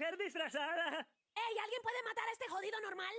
mujer ¡Ey! ¿Alguien puede matar a este jodido normal?